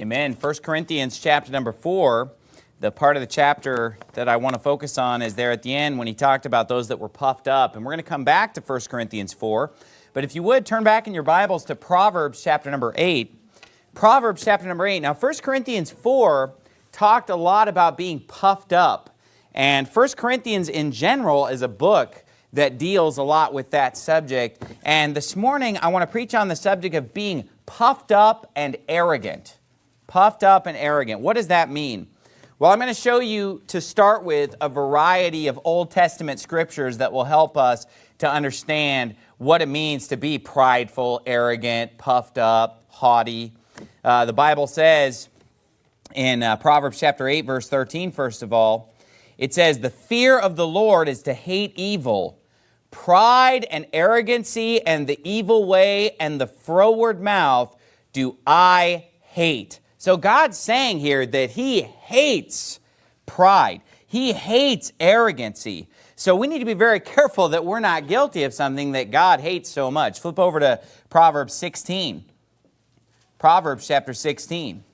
Amen. 1 Corinthians chapter number 4, the part of the chapter that I want to focus on is there at the end when he talked about those that were puffed up. And we're going to come back to 1 Corinthians 4. But if you would, turn back in your Bibles to Proverbs chapter number 8. Proverbs chapter number 8. Now, 1 Corinthians 4 talked a lot about being puffed up. And 1 Corinthians in general is a book that deals a lot with that subject. And this morning, I want to preach on the subject of being puffed up and arrogant. Puffed up and arrogant. What does that mean? Well, I'm going to show you to start with a variety of Old Testament scriptures that will help us to understand what it means to be prideful, arrogant, puffed up, haughty. Uh, the Bible says in uh, Proverbs chapter 8, verse 13, first of all, it says, The fear of the Lord is to hate evil. Pride and arrogancy and the evil way and the froward mouth do I hate. So God's saying here that he hates pride. He hates arrogancy. So we need to be very careful that we're not guilty of something that God hates so much. Flip over to Proverbs 16. Proverbs chapter 16.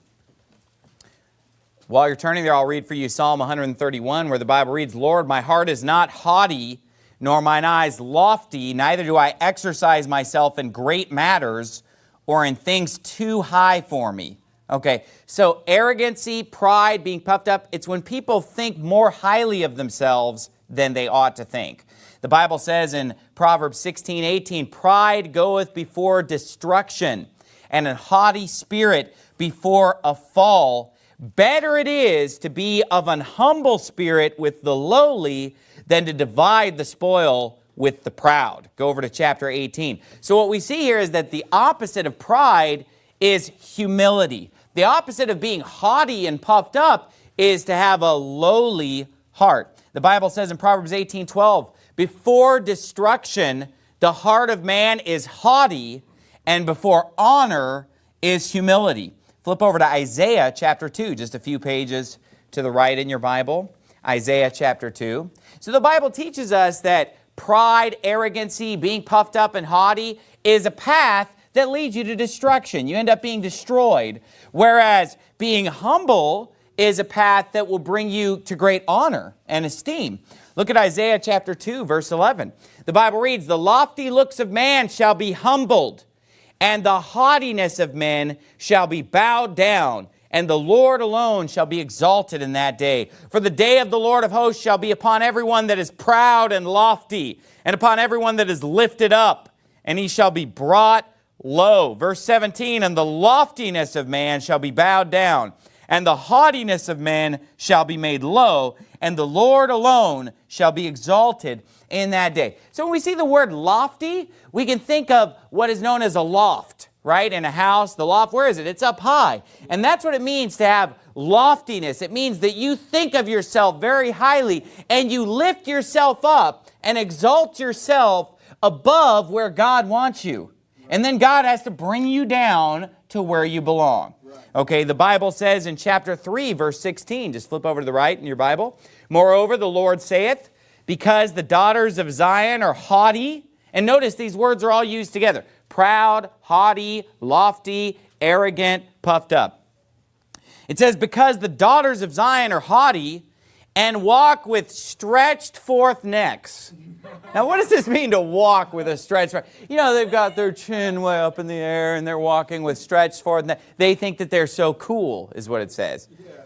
While you're turning there, I'll read for you Psalm 131 where the Bible reads, Lord, my heart is not haughty, nor mine eyes lofty, neither do I exercise myself in great matters or in things too high for me. Okay, so arrogancy, pride, being puffed up, it's when people think more highly of themselves than they ought to think. The Bible says in Proverbs 16, 18, pride goeth before destruction, and a haughty spirit before a fall. Better it is to be of an humble spirit with the lowly than to divide the spoil with the proud. Go over to chapter 18. So what we see here is that the opposite of pride is humility. The opposite of being haughty and puffed up is to have a lowly heart. The Bible says in Proverbs 18, 12, before destruction, the heart of man is haughty, and before honor is humility. Flip over to Isaiah chapter 2, just a few pages to the right in your Bible. Isaiah chapter 2. So the Bible teaches us that pride, arrogancy, being puffed up and haughty is a path that leads you to destruction. You end up being destroyed. Whereas being humble is a path that will bring you to great honor and esteem. Look at Isaiah chapter 2, verse 11. The Bible reads, The lofty looks of man shall be humbled, and the haughtiness of men shall be bowed down, and the Lord alone shall be exalted in that day. For the day of the Lord of hosts shall be upon everyone that is proud and lofty, and upon everyone that is lifted up, and he shall be brought low. Verse 17, and the loftiness of man shall be bowed down, and the haughtiness of men shall be made low, and the Lord alone shall be exalted in that day. So when we see the word lofty, we can think of what is known as a loft, right? In a house, the loft, where is it? It's up high. And that's what it means to have loftiness. It means that you think of yourself very highly and you lift yourself up and exalt yourself above where God wants you. And then God has to bring you down to where you belong. Okay, the Bible says in chapter 3, verse 16, just flip over to the right in your Bible. Moreover, the Lord saith, because the daughters of Zion are haughty, and notice these words are all used together. Proud, haughty, lofty, arrogant, puffed up. It says, because the daughters of Zion are haughty and walk with stretched forth necks. Mm-hmm. Now, what does this mean to walk with a stretched You know, they've got their chin way up in the air and they're walking with stretched forth necks. They think that they're so cool, is what it says. Yeah.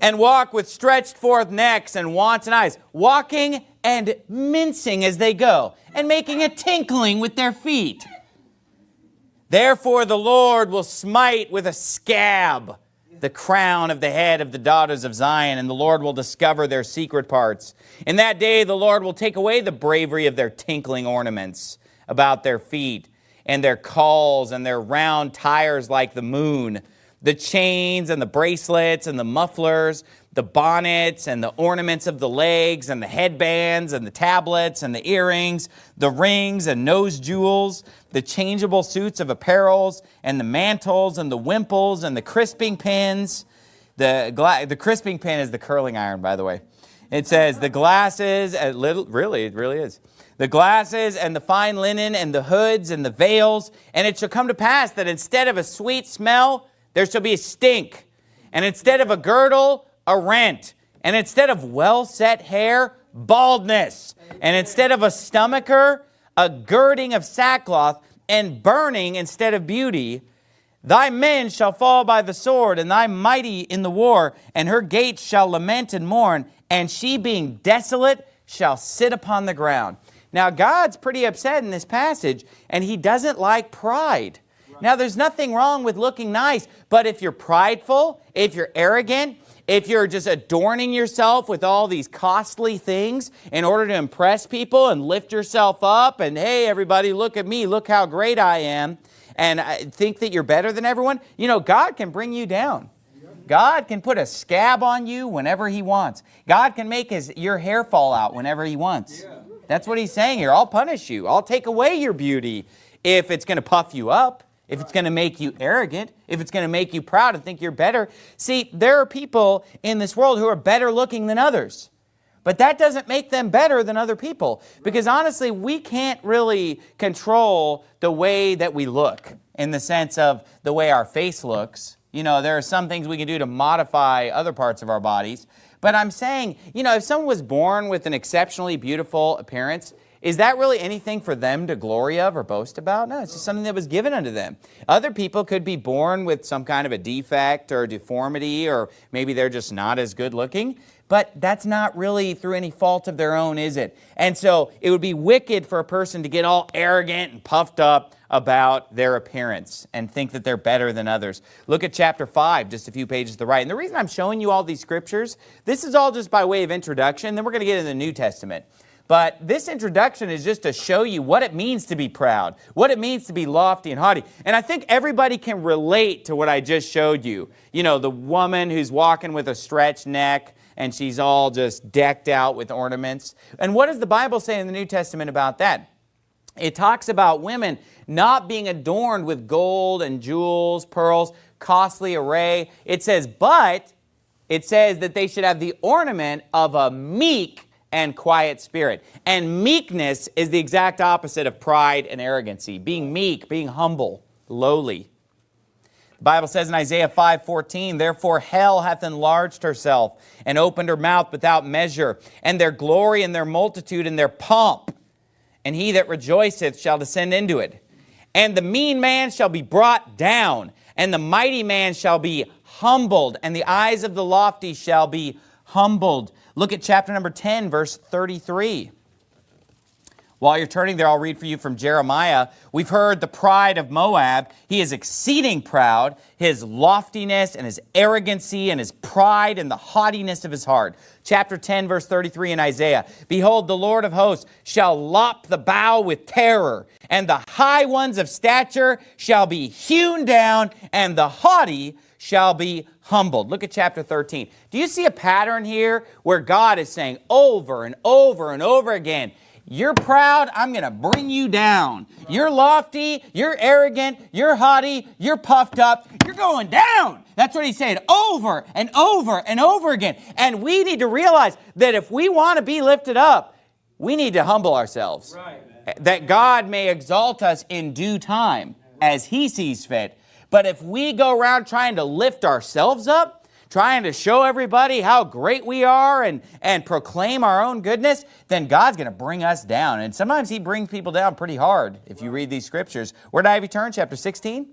And walk with stretched forth necks and wanton eyes, walking and mincing as they go, and making a tinkling with their feet. Therefore the Lord will smite with a scab the crown of the head of the daughters of Zion, and the Lord will discover their secret parts. In that day the Lord will take away the bravery of their tinkling ornaments about their feet, and their cauls, and their round tires like the moon, the chains and the bracelets and the mufflers, the bonnets and the ornaments of the legs and the headbands and the tablets and the earrings, the rings and nose jewels, the changeable suits of apparels and the mantles and the wimples and the crisping pins. The, the crisping pin is the curling iron, by the way. It says the glasses, uh, little, really, it really is. The glasses and the fine linen and the hoods and the veils. And it shall come to pass that instead of a sweet smell, there shall be a stink. And instead of a girdle, a rent. And instead of well-set hair, baldness. And instead of a stomacher, a girding of sackcloth, and burning instead of beauty. Thy men shall fall by the sword, and thy mighty in the war, and her gates shall lament and mourn, and she being desolate shall sit upon the ground. Now, God's pretty upset in this passage, and he doesn't like pride. Now, there's nothing wrong with looking nice, but if you're prideful, if you're arrogant, if you're just adorning yourself with all these costly things in order to impress people and lift yourself up and, hey, everybody, look at me, look how great I am, and think that you're better than everyone, you know, God can bring you down. God can put a scab on you whenever he wants. God can make his, your hair fall out whenever he wants. That's what he's saying here. I'll punish you. I'll take away your beauty if it's going to puff you up if it's going to make you arrogant, if it's going to make you proud and think you're better. See, there are people in this world who are better looking than others. But that doesn't make them better than other people. Because honestly, we can't really control the way that we look in the sense of the way our face looks. You know, there are some things we can do to modify other parts of our bodies. But I'm saying, you know, if someone was born with an exceptionally beautiful appearance, is that really anything for them to glory of or boast about? No, it's just something that was given unto them. Other people could be born with some kind of a defect or deformity, or maybe they're just not as good looking. But that's not really through any fault of their own, is it? And so it would be wicked for a person to get all arrogant and puffed up about their appearance and think that they're better than others. Look at chapter 5, just a few pages to the right. And the reason I'm showing you all these scriptures, this is all just by way of introduction. Then we're going to get into the New Testament. But this introduction is just to show you what it means to be proud, what it means to be lofty and haughty. And I think everybody can relate to what I just showed you. You know, the woman who's walking with a stretched neck and she's all just decked out with ornaments. And what does the Bible say in the New Testament about that? It talks about women not being adorned with gold and jewels, pearls, costly array. It says, but it says that they should have the ornament of a meek and quiet spirit. And meekness is the exact opposite of pride and arrogancy. Being meek, being humble, lowly. The Bible says in Isaiah 5:14, Therefore hell hath enlarged herself and opened her mouth without measure, and their glory and their multitude and their pomp, and he that rejoiceth shall descend into it. And the mean man shall be brought down, and the mighty man shall be humbled, and the eyes of the lofty shall be humbled. Look at chapter number 10, verse 33. While you're turning there, I'll read for you from Jeremiah. We've heard the pride of Moab. He is exceeding proud, his loftiness and his arrogancy and his pride and the haughtiness of his heart. Chapter 10, verse 33 in Isaiah. Behold, the Lord of hosts shall lop the bough with terror, and the high ones of stature shall be hewn down, and the haughty shall be humbled. Look at chapter 13. Do you see a pattern here where God is saying over and over and over again, you're proud, I'm going to bring you down. You're lofty, you're arrogant, you're haughty, you're puffed up, you're going down. That's what he's saying over and over and over again. And we need to realize that if we want to be lifted up, we need to humble ourselves. Right. That God may exalt us in due time as he sees fit. But if we go around trying to lift ourselves up, trying to show everybody how great we are and, and proclaim our own goodness, then God's going to bring us down. And sometimes he brings people down pretty hard if you read these scriptures. Where did I have you turn? Chapter 16?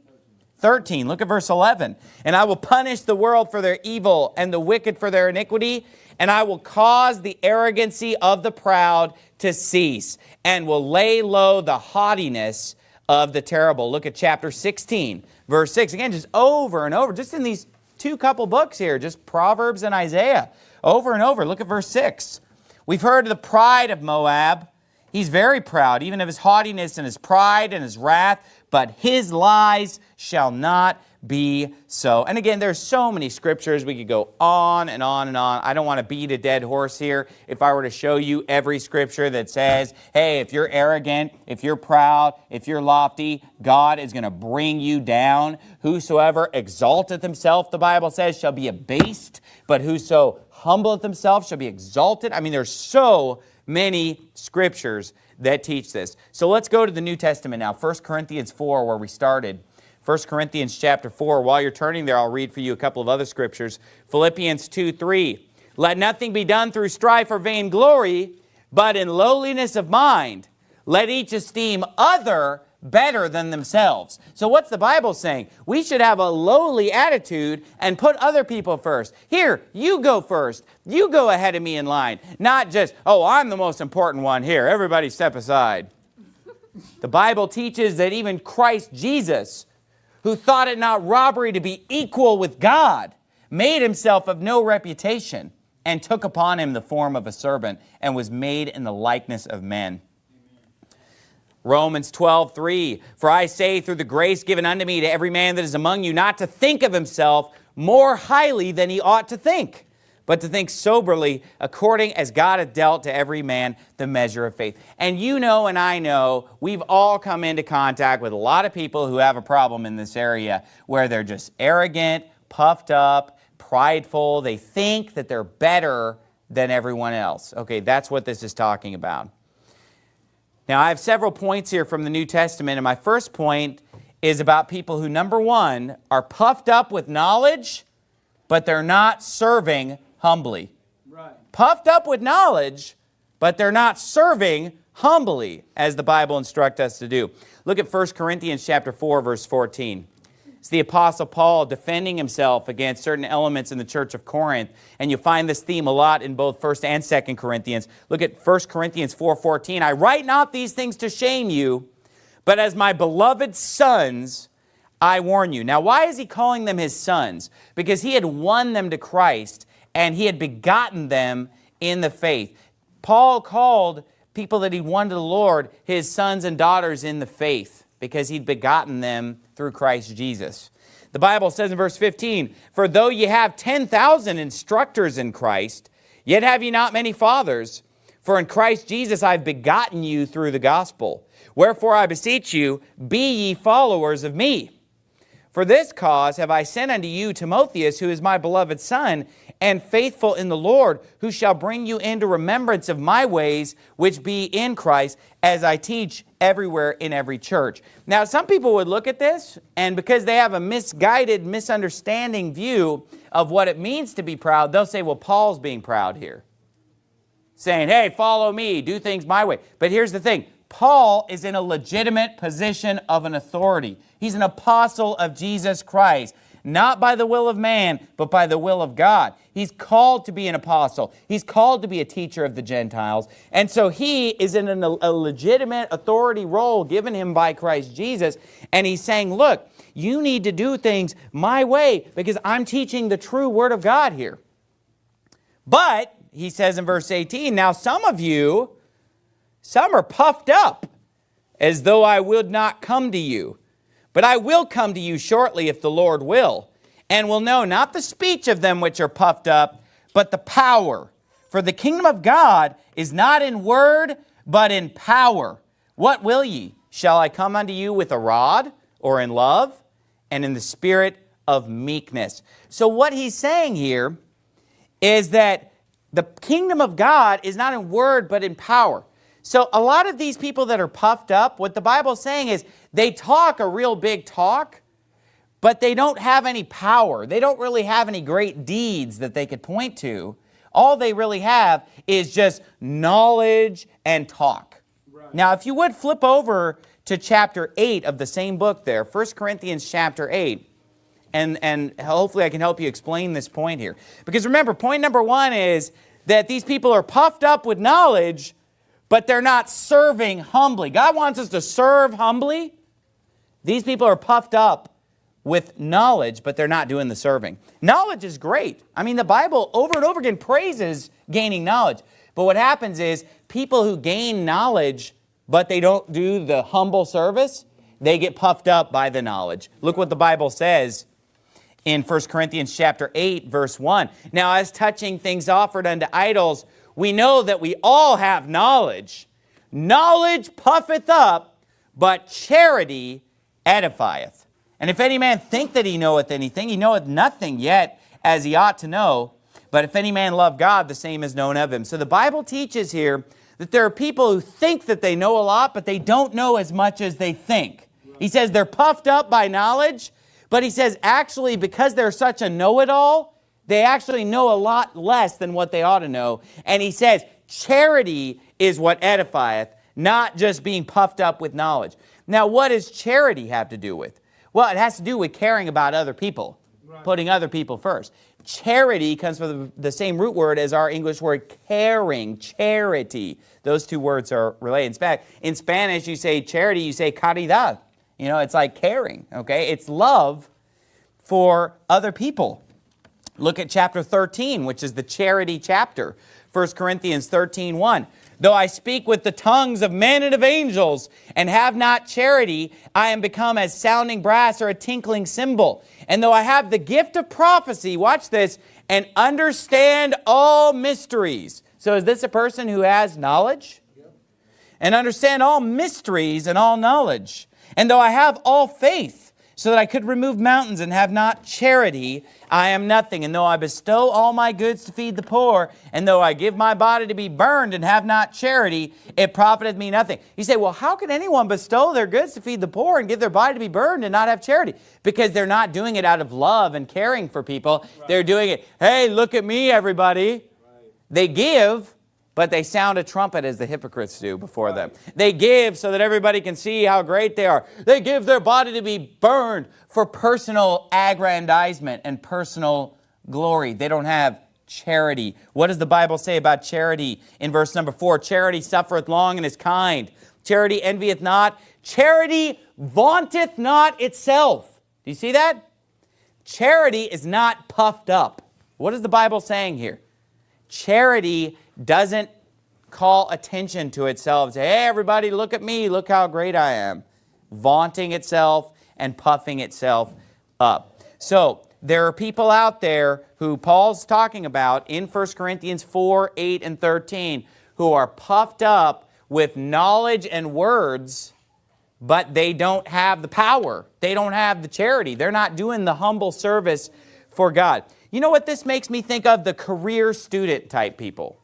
13. Look at verse 11. And I will punish the world for their evil and the wicked for their iniquity, and I will cause the arrogancy of the proud to cease, and will lay low the haughtiness of the terrible. Look at chapter 16 verse 6. Again, just over and over, just in these two couple books here, just Proverbs and Isaiah, over and over. Look at verse 6. We've heard of the pride of Moab. He's very proud, even of his haughtiness and his pride and his wrath, but his lies shall not be so. And again, there's so many scriptures. We could go on and on and on. I don't want to beat a dead horse here. If I were to show you every scripture that says, hey, if you're arrogant, if you're proud, if you're lofty, God is going to bring you down. Whosoever exalteth himself, the Bible says, shall be abased, but whoso humbleth himself shall be exalted. I mean, there's so many scriptures that teach this. So let's go to the New Testament now. 1 Corinthians 4, where we started. 1 Corinthians chapter 4. While you're turning there, I'll read for you a couple of other scriptures. Philippians 2, 3. Let nothing be done through strife or vainglory, but in lowliness of mind, let each esteem other better than themselves. So what's the Bible saying? We should have a lowly attitude and put other people first. Here, you go first. You go ahead of me in line. Not just, oh, I'm the most important one here. Everybody step aside. the Bible teaches that even Christ Jesus, who thought it not robbery to be equal with God, made himself of no reputation and took upon him the form of a servant and was made in the likeness of men. Romans 12, 3, For I say through the grace given unto me to every man that is among you not to think of himself more highly than he ought to think, but to think soberly according as God hath dealt to every man the measure of faith. And you know and I know we've all come into contact with a lot of people who have a problem in this area where they're just arrogant, puffed up, prideful. They think that they're better than everyone else. Okay, that's what this is talking about. Now, I have several points here from the New Testament, and my first point is about people who, number one, are puffed up with knowledge, but they're not serving humbly. Right. Puffed up with knowledge, but they're not serving humbly, as the Bible instructs us to do. Look at 1 Corinthians chapter 4, verse 14. It's the Apostle Paul defending himself against certain elements in the church of Corinth. And you find this theme a lot in both 1st and 2nd Corinthians. Look at 1 Corinthians 4.14. I write not these things to shame you, but as my beloved sons, I warn you. Now, why is he calling them his sons? Because he had won them to Christ and he had begotten them in the faith. Paul called people that he won to the Lord his sons and daughters in the faith because he'd begotten them through Christ Jesus. The Bible says in verse 15, For though ye have 10,000 instructors in Christ, yet have ye not many fathers. For in Christ Jesus I have begotten you through the gospel. Wherefore I beseech you, be ye followers of me. For this cause have I sent unto you Timotheus, who is my beloved son, and faithful in the Lord, who shall bring you into remembrance of my ways, which be in Christ, as I teach everywhere in every church. Now, some people would look at this, and because they have a misguided, misunderstanding view of what it means to be proud, they'll say, well, Paul's being proud here. Saying, hey, follow me, do things my way. But here's the thing. Paul is in a legitimate position of an authority. He's an apostle of Jesus Christ, not by the will of man, but by the will of God. He's called to be an apostle. He's called to be a teacher of the Gentiles. And so he is in a legitimate authority role given him by Christ Jesus. And he's saying, look, you need to do things my way because I'm teaching the true word of God here. But, he says in verse 18, now some of you, some are puffed up as though I would not come to you. But I will come to you shortly if the Lord will, and will know not the speech of them which are puffed up, but the power. For the kingdom of God is not in word, but in power. What will ye? Shall I come unto you with a rod, or in love, and in the spirit of meekness? So what he's saying here is that the kingdom of God is not in word, but in power. So a lot of these people that are puffed up, what the Bible is saying is they talk a real big talk, but they don't have any power. They don't really have any great deeds that they could point to. All they really have is just knowledge and talk. Right. Now, if you would flip over to chapter 8 of the same book there, 1 Corinthians chapter 8, and, and hopefully I can help you explain this point here. Because remember, point number one is that these people are puffed up with knowledge, but they're not serving humbly. God wants us to serve humbly. These people are puffed up with knowledge, but they're not doing the serving. Knowledge is great. I mean, the Bible over and over again praises gaining knowledge. But what happens is people who gain knowledge, but they don't do the humble service, they get puffed up by the knowledge. Look what the Bible says in 1 Corinthians chapter 8, verse 1. Now, as touching things offered unto idols, we know that we all have knowledge. Knowledge puffeth up, but charity edifieth. And if any man think that he knoweth anything, he knoweth nothing yet as he ought to know. But if any man love God, the same is known of him. So the Bible teaches here that there are people who think that they know a lot, but they don't know as much as they think. He says they're puffed up by knowledge, but he says actually because they're such a know-it-all, they actually know a lot less than what they ought to know. And he says charity is what edifieth, not just being puffed up with knowledge. Now, what does charity have to do with? Well, it has to do with caring about other people, right. putting other people first. Charity comes from the, the, same root word as our English word caring, charity. Those two words are related. In fact, in Spanish, you say charity, you say caridad. You know, it's like caring, okay? It's love for other people. Look at chapter 13, which is the charity chapter. 1 Corinthians 13, 1. Though I speak with the tongues of men and of angels and have not charity, I am become as sounding brass or a tinkling cymbal. And though I have the gift of prophecy, watch this, and understand all mysteries. So is this a person who has knowledge? And understand all mysteries and all knowledge. And though I have all faith, so that I could remove mountains and have not charity, I am nothing. And though I bestow all my goods to feed the poor, and though I give my body to be burned and have not charity, it profiteth me nothing. You say, well, how can anyone bestow their goods to feed the poor and give their body to be burned and not have charity? Because they're not doing it out of love and caring for people. Right. They're doing it, hey, look at me, everybody. Right. They give, but they sound a trumpet as the hypocrites do before them. They give so that everybody can see how great they are. They give their body to be burned for personal aggrandizement and personal glory. They don't have charity. What does the Bible say about charity in verse number four? Charity suffereth long and is kind. Charity envieth not. Charity vaunteth not itself. Do you see that? Charity is not puffed up. What is the Bible saying here? Charity doesn't call attention to itself. Say, hey, everybody, look at me. Look how great I am. Vaunting itself and puffing itself up. So there are people out there who Paul's talking about in 1 Corinthians 4, 8, and 13 who are puffed up with knowledge and words, but they don't have the power. They don't have the charity. They're not doing the humble service for God. You know what this makes me think of? The career student type people.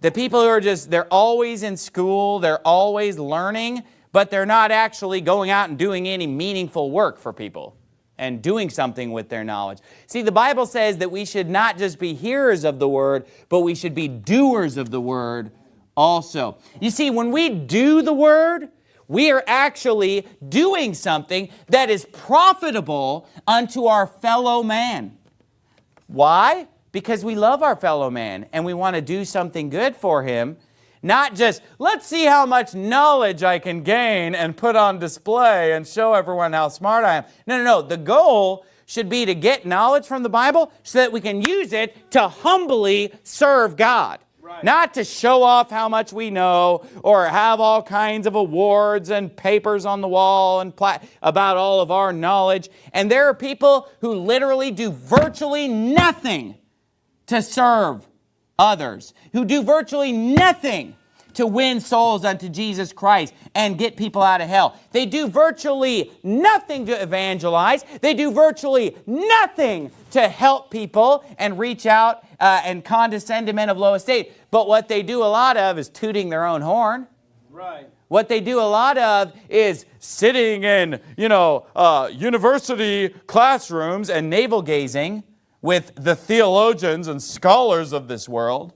The people who are just, they're always in school, they're always learning, but they're not actually going out and doing any meaningful work for people and doing something with their knowledge. See, the Bible says that we should not just be hearers of the word, but we should be doers of the word also. You see, when we do the word, we are actually doing something that is profitable unto our fellow man. Why? Because we love our fellow man and we want to do something good for him. Not just, let's see how much knowledge I can gain and put on display and show everyone how smart I am. No, no, no. The goal should be to get knowledge from the Bible so that we can use it to humbly serve God. Right. Not to show off how much we know or have all kinds of awards and papers on the wall and about all of our knowledge. And there are people who literally do virtually nothing to serve others, who do virtually nothing to win souls unto Jesus Christ and get people out of hell. They do virtually nothing to evangelize. They do virtually nothing to help people and reach out uh, and condescend to men of low estate. But what they do a lot of is tooting their own horn. Right. What they do a lot of is sitting in, you know, uh, university classrooms and navel gazing with the theologians and scholars of this world.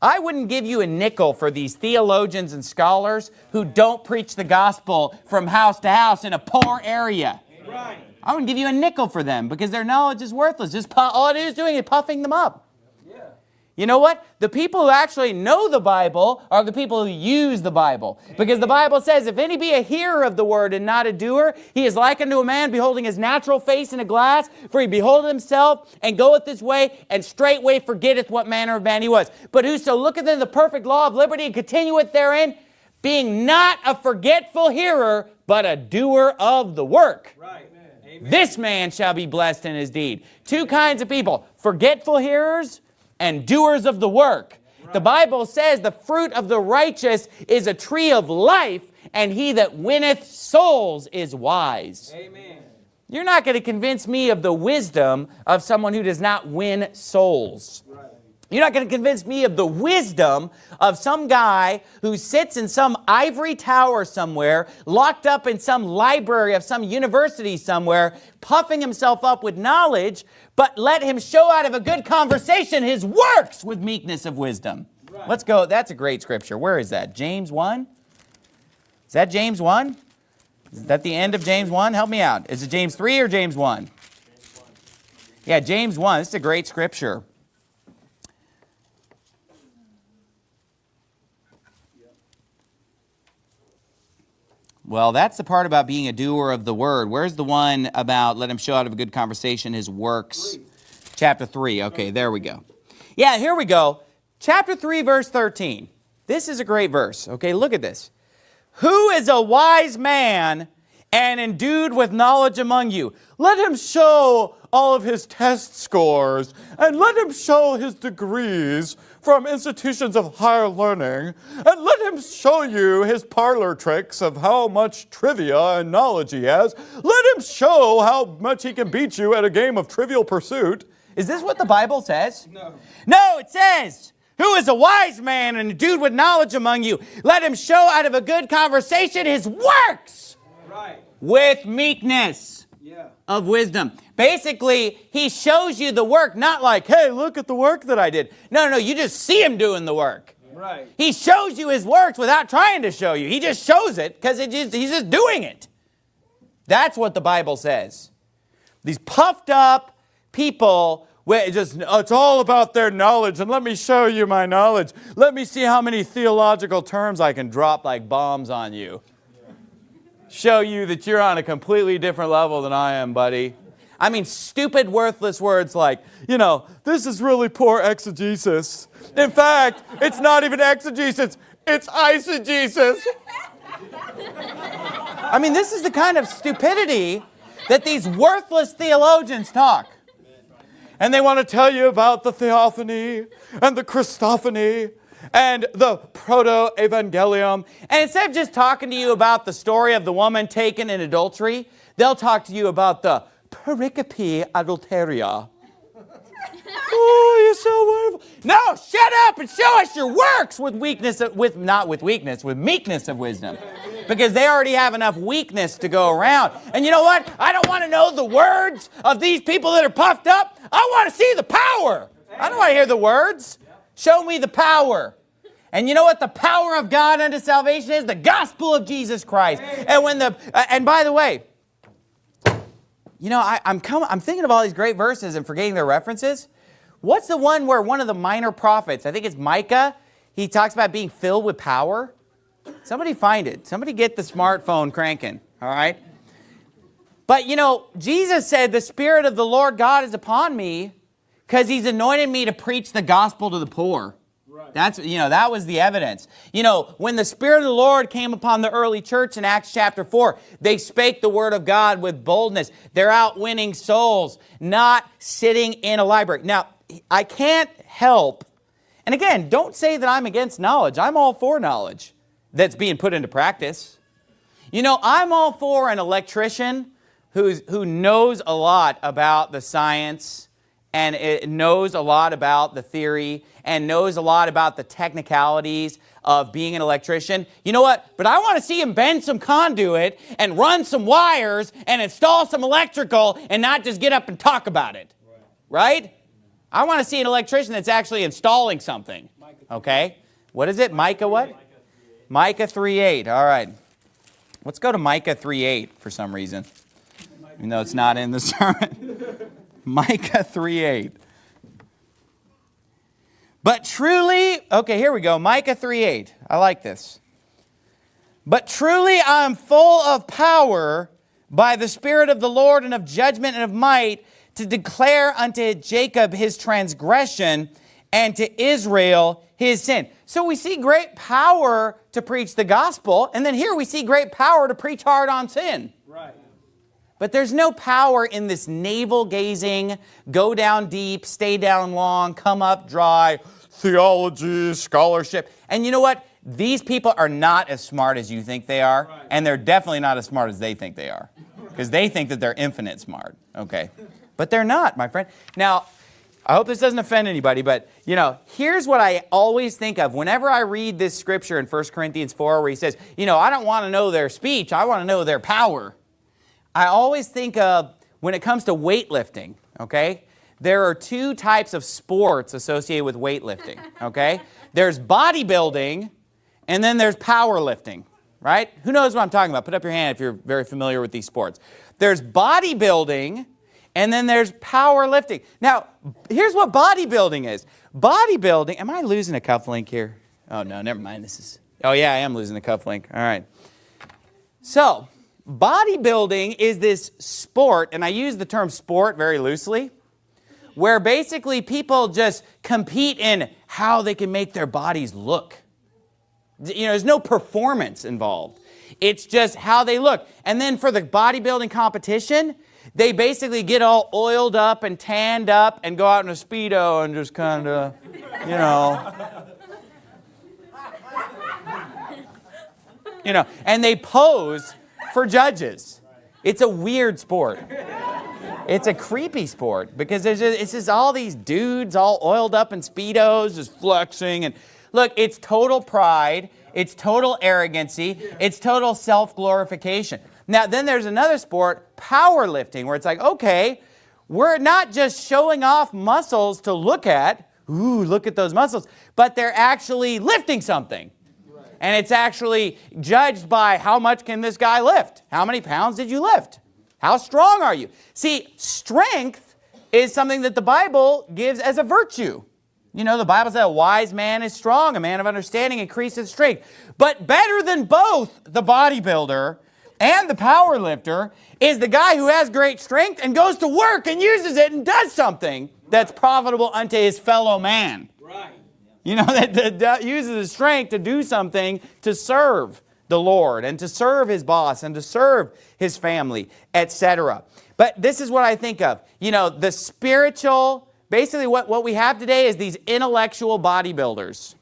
I wouldn't give you a nickel for these theologians and scholars who don't preach the gospel from house to house in a poor area. Right. I wouldn't give you a nickel for them because their knowledge is worthless. Just all it is doing is puffing them up. You know what? The people who actually know the Bible are the people who use the Bible. Because the Bible says, if any be a hearer of the word and not a doer, he is like unto a man beholding his natural face in a glass, for he beholdeth himself and goeth his way, and straightway forgetteth what manner of man he was. But whoso looketh in the perfect law of liberty and continueth therein, being not a forgetful hearer, but a doer of the work. Right. This man shall be blessed in his deed. Two kinds of people, forgetful hearers and doers of the work. Right. The Bible says the fruit of the righteous is a tree of life, and he that winneth souls is wise. Amen. You're not going to convince me of the wisdom of someone who does not win souls. Right. You're not going to convince me of the wisdom of some guy who sits in some ivory tower somewhere, locked up in some library of some university somewhere, puffing himself up with knowledge, but let him show out of a good conversation his works with meekness of wisdom. Right. Let's go. That's a great scripture. Where is that? James 1? Is that James 1? Is that the end of James 1? Help me out. Is it James 3 or James 1? James 1. Yeah, James 1. This is a great scripture. Well, that's the part about being a doer of the word. Where's the one about let him show out of a good conversation his works? Three. Chapter 3. Okay, there we go. Yeah, here we go. Chapter 3, verse 13. This is a great verse. Okay, look at this. Who is a wise man and endued with knowledge among you? Let him show all of his test scores and let him show his degrees from institutions of higher learning, and let him show you his parlor tricks of how much trivia and knowledge he has. Let him show how much he can beat you at a game of trivial pursuit. Is this what the Bible says? No. No, it says, who is a wise man and a dude with knowledge among you? Let him show out of a good conversation his works right. with meekness yeah. of wisdom. Basically, he shows you the work, not like, hey, look at the work that I did. No, no, no, you just see him doing the work. Right. He shows you his works without trying to show you. He just shows it because he's just doing it. That's what the Bible says. These puffed up people, it just, it's all about their knowledge, and let me show you my knowledge. Let me see how many theological terms I can drop like bombs on you. Show you that you're on a completely different level than I am, buddy. I mean, stupid, worthless words like, you know, this is really poor exegesis. In fact, it's not even exegesis, it's eisegesis. I mean, this is the kind of stupidity that these worthless theologians talk. And they want to tell you about the theophany and the Christophany and the proto-evangelium. And instead of just talking to you about the story of the woman taken in adultery, they'll talk to you about the pericope adulterae. oh, you're so wonderful. No, shut up and show us your works with weakness, of, with not with weakness, with meekness of wisdom. Because they already have enough weakness to go around. And you know what? I don't want to know the words of these people that are puffed up. I want to see the power. I don't want to hear the words. Show me the power. And you know what the power of God unto salvation is? The gospel of Jesus Christ. And when the uh, and by the way, you know, I, am I'm, I'm thinking of all these great verses and forgetting their references. What's the one where one of the minor prophets, I think it's Micah, he talks about being filled with power? Somebody find it. Somebody get the smartphone cranking, all right? But you know, Jesus said, the Spirit of the Lord God is upon me because he's anointed me to preach the gospel to the poor. That's, you know, that was the evidence. You know, when the Spirit of the Lord came upon the early church in Acts chapter 4, they spake the word of God with boldness. They're out winning souls, not sitting in a library. Now, I can't help, and again, don't say that I'm against knowledge. I'm all for knowledge that's being put into practice. You know, I'm all for an electrician who's, who knows a lot about the science and it knows a lot about the theory and knows a lot about the technicalities of being an electrician. You know what? But I want to see him bend some conduit and run some wires and install some electrical and not just get up and talk about it. Right? right? I want to see an electrician that's actually installing something. Okay? What is it? Micah what? Micah 3.8. All right. Let's go to Micah 3.8 for some reason. Even though it's not in the sermon. Micah 3.8. But truly, okay, here we go. Micah 3.8. I like this. But truly I am full of power by the Spirit of the Lord and of judgment and of might to declare unto Jacob his transgression and to Israel his sin. So we see great power to preach the gospel, and then here we see great power to preach hard on sin. But there's no power in this navel gazing, go down deep, stay down long, come up dry, theology, scholarship. And you know what? These people are not as smart as you think they are, right. and they're definitely not as smart as they think they are. Because they think that they're infinite smart, okay? But they're not, my friend. Now, I hope this doesn't offend anybody, but you know, here's what I always think of whenever I read this scripture in 1 Corinthians 4 where he says, you know, I don't want to know their speech, I want to know their power. I always think of when it comes to weightlifting, okay? There are two types of sports associated with weightlifting, okay? There's bodybuilding and then there's powerlifting, right? Who knows what I'm talking about? Put up your hand if you're very familiar with these sports. There's bodybuilding and then there's powerlifting. Now, here's what bodybuilding is. Bodybuilding, am I losing a cuff link here? Oh no, never mind. This is, oh yeah, I am losing a cuff link. All right. So, bodybuilding is this sport, and I use the term sport very loosely, where basically people just compete in how they can make their bodies look. You know, there's no performance involved. It's just how they look. And then for the bodybuilding competition, they basically get all oiled up and tanned up and go out in a Speedo and just kind of, you know. You know, and they pose for judges. It's a weird sport. It's a creepy sport because there's just, it's just all these dudes all oiled up in Speedos just flexing. And look, it's total pride. It's total arrogancy. It's total self-glorification. Now, then there's another sport, powerlifting, where it's like, okay, we're not just showing off muscles to look at, ooh, look at those muscles, but they're actually lifting something. And it's actually judged by how much can this guy lift? How many pounds did you lift? How strong are you? See, strength is something that the Bible gives as a virtue. You know, the Bible says a wise man is strong, a man of understanding increases strength. But better than both the bodybuilder and the power lifter is the guy who has great strength and goes to work and uses it and does something that's profitable unto his fellow man. Right. You know, that, that, uses his strength to do something to serve the Lord and to serve his boss and to serve his family, etc. But this is what I think of. You know, the spiritual, basically what, what we have today is these intellectual bodybuilders.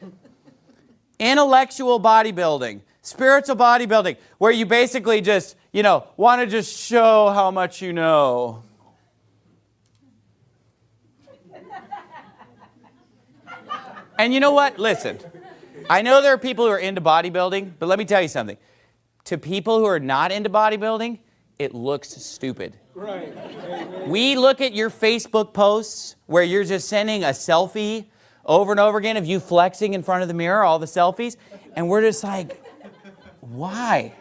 intellectual bodybuilding spiritual bodybuilding, where you basically just, you know, want to just show how much you know. And you know what? Listen, I know there are people who are into bodybuilding, but let me tell you something. To people who are not into bodybuilding, it looks stupid. Right. We look at your Facebook posts where you're just sending a selfie over and over again of you flexing in front of the mirror, all the selfies, and we're just like, why?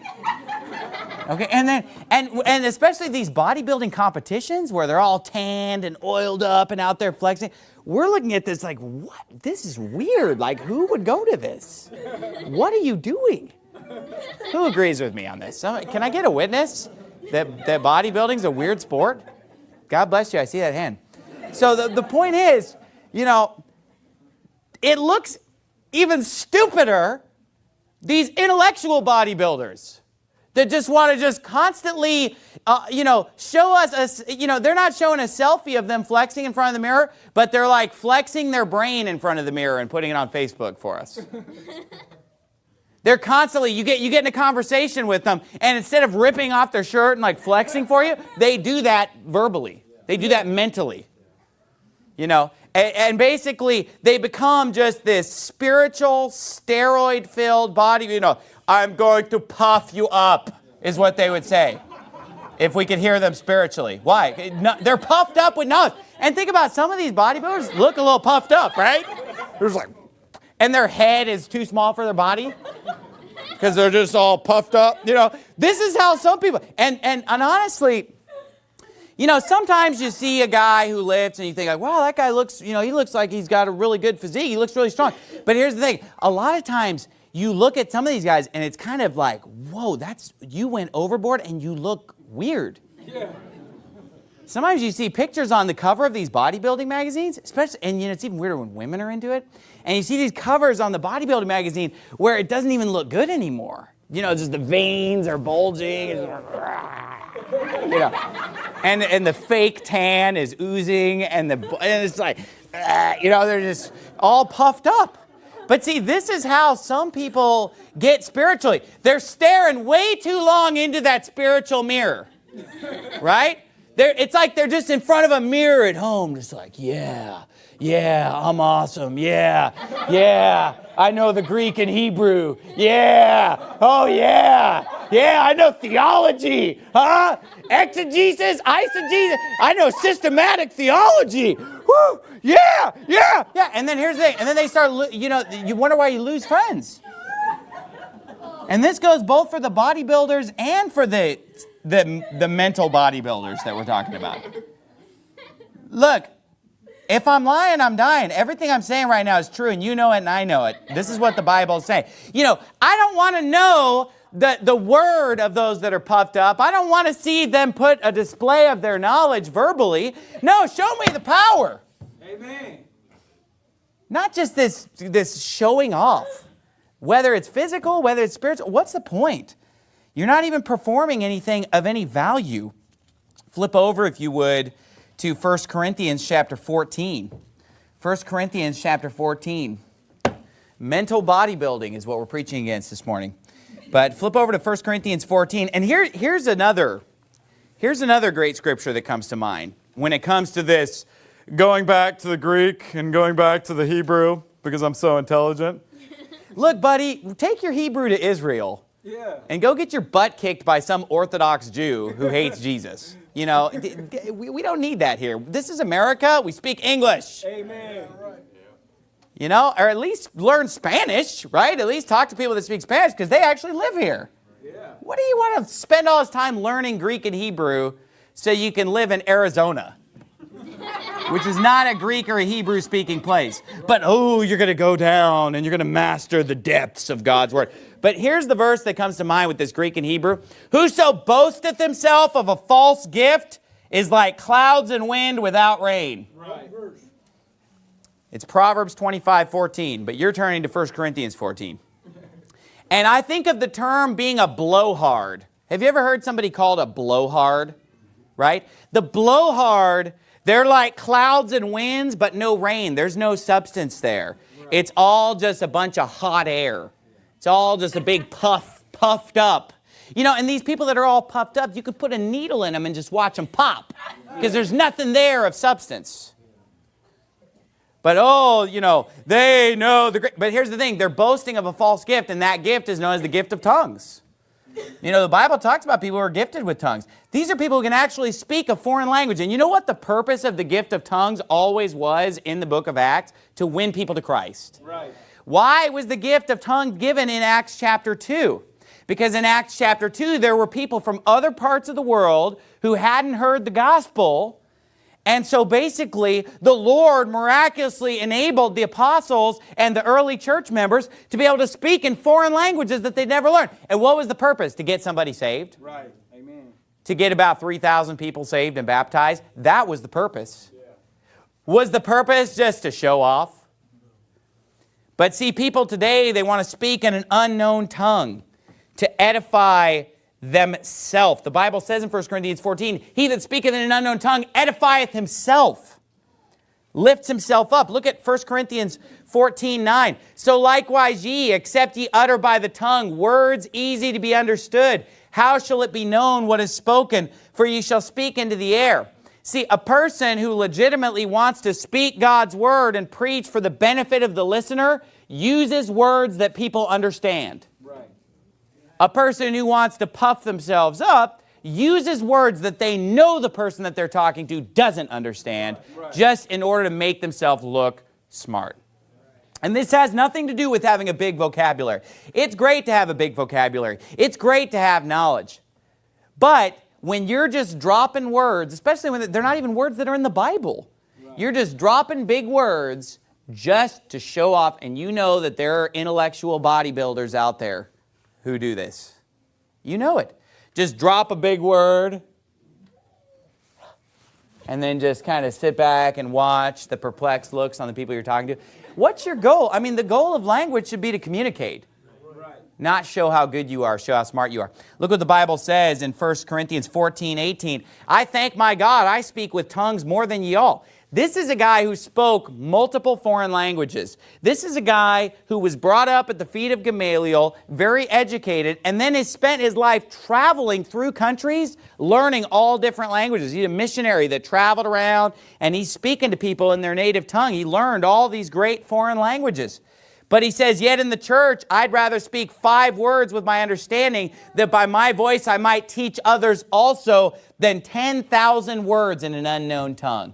Okay, and then, and, and especially these bodybuilding competitions where they're all tanned and oiled up and out there flexing, we're looking at this like, what? This is weird. Like, who would go to this? What are you doing? Who agrees with me on this? Can I get a witness that, that bodybuilding's a weird sport? God bless you, I see that hand. So the, the point is, you know, it looks even stupider these intellectual bodybuilders that just want to just constantly, uh, you know, show us, a, you know, they're not showing a selfie of them flexing in front of the mirror, but they're like flexing their brain in front of the mirror and putting it on Facebook for us. they're constantly, you get, you get in a conversation with them, and instead of ripping off their shirt and like flexing for you, they do that verbally. They do that mentally. You know, and, basically, they become just this spiritual, steroid-filled body. You know, I'm going to puff you up, is what they would say. If we could hear them spiritually. Why? They're puffed up with knowledge. And think about some of these bodybuilders look a little puffed up, right? There's like, and their head is too small for their body because they're just all puffed up. You know, this is how some people, and, and, and honestly, you know, sometimes you see a guy who lifts and you think like, wow, that guy looks, you know, he looks like he's got a really good physique. He looks really strong. But here's the thing. A lot of times you look at some of these guys and it's kind of like, whoa, that's, you went overboard and you look weird. Yeah. Sometimes you see pictures on the cover of these bodybuilding magazines, especially, and you know, it's even weirder when women are into it. And you see these covers on the bodybuilding magazine where it doesn't even look good anymore. You know, just the veins are bulging. you know, and, and the fake tan is oozing and, the, and it's like, uh, you know, they're just all puffed up. But see, this is how some people get spiritually. They're staring way too long into that spiritual mirror, right? They're, it's like they're just in front of a mirror at home, just like, yeah, yeah, I'm awesome. Yeah, yeah, I know the Greek and Hebrew. Yeah, oh yeah, yeah, I know theology, huh? Exegesis, eisegesis, I know systematic theology. Woo, yeah, yeah, yeah. And then here's the thing, and then they start, you know, you wonder why you lose friends. And this goes both for the bodybuilders and for the, the, the mental bodybuilders that we're talking about. Look, if I'm lying, I'm dying. Everything I'm saying right now is true, and you know it, and I know it. This is what the Bible is saying. You know, I don't want to know the, the word of those that are puffed up. I don't want to see them put a display of their knowledge verbally. No, show me the power. Amen. Not just this, this showing off. Whether it's physical, whether it's spiritual, what's the point? You're not even performing anything of any value. Flip over, if you would, to 1 Corinthians chapter 14. 1 Corinthians chapter 14. Mental bodybuilding is what we're preaching against this morning. But flip over to 1 Corinthians 14, and here, here's another here's another great scripture that comes to mind when it comes to this going back to the Greek and going back to the Hebrew because I'm so intelligent. Look, buddy, take your Hebrew to Israel Yeah. and go get your butt kicked by some Orthodox Jew who hates Jesus. You know, we, we don't need that here. This is America. We speak English. Amen. You know, or at least learn Spanish, right? At least talk to people that speak Spanish because they actually live here. Yeah. What do you want to spend all this time learning Greek and Hebrew so you can live in Arizona? Which is not a Greek or a Hebrew speaking place. But oh, you're going to go down and you're going to master the depths of God's word. But here's the verse that comes to mind with this Greek and Hebrew. Whoso boasteth himself of a false gift is like clouds and wind without rain. Right. It's Proverbs 25, 14, but you're turning to 1 Corinthians 14. And I think of the term being a blowhard. Have you ever heard somebody called a blowhard? Right? The blowhard, they're like clouds and winds, but no rain. There's no substance there. It's all just a bunch of hot air. It's all just a big puff, puffed up. You know, and these people that are all puffed up, you could put a needle in them and just watch them pop because there's nothing there of substance. But oh, you know, they know the great. But here's the thing they're boasting of a false gift, and that gift is known as the gift of tongues. You know, the Bible talks about people who are gifted with tongues. These are people who can actually speak a foreign language. And you know what the purpose of the gift of tongues always was in the book of Acts? To win people to Christ. Right. Why was the gift of tongues given in Acts chapter 2? Because in Acts chapter 2, there were people from other parts of the world who hadn't heard the gospel. And so basically, the Lord miraculously enabled the apostles and the early church members to be able to speak in foreign languages that they'd never learned. And what was the purpose? To get somebody saved? Right. Amen. To get about 3,000 people saved and baptized? That was the purpose. Was the purpose just to show off? But see, people today, they want to speak in an unknown tongue to edify themselves. The Bible says in 1 Corinthians 14, He that speaketh in an unknown tongue edifieth himself, lifts himself up. Look at 1 Corinthians 14, 9. So likewise ye, except ye utter by the tongue words easy to be understood, how shall it be known what is spoken? For ye shall speak into the air. See, a person who legitimately wants to speak God's word and preach for the benefit of the listener uses words that people understand. Right. A person who wants to puff themselves up uses words that they know the person that they're talking to doesn't understand Right. just in order to make themselves look smart. And this has nothing to do with having a big vocabulary. It's great to have a big vocabulary. It's great to have knowledge. But when you're just dropping words, especially when they're not even words that are in the Bible, you're just dropping big words just to show off, and you know that there are intellectual bodybuilders out there who do this. You know it. Just drop a big word and then just kind of sit back and watch the perplexed looks on the people you're talking to. What's your goal? I mean, the goal of language should be to communicate not show how good you are, show how smart you are. Look what the Bible says in 1 Corinthians 14, 18. I thank my God, I speak with tongues more than ye all. This is a guy who spoke multiple foreign languages. This is a guy who was brought up at the feet of Gamaliel, very educated, and then has spent his life traveling through countries, learning all different languages. He's a missionary that traveled around, and he's speaking to people in their native tongue. He learned all these great foreign languages. But he says, yet in the church, I'd rather speak five words with my understanding that by my voice I might teach others also than 10,000 words in an unknown tongue.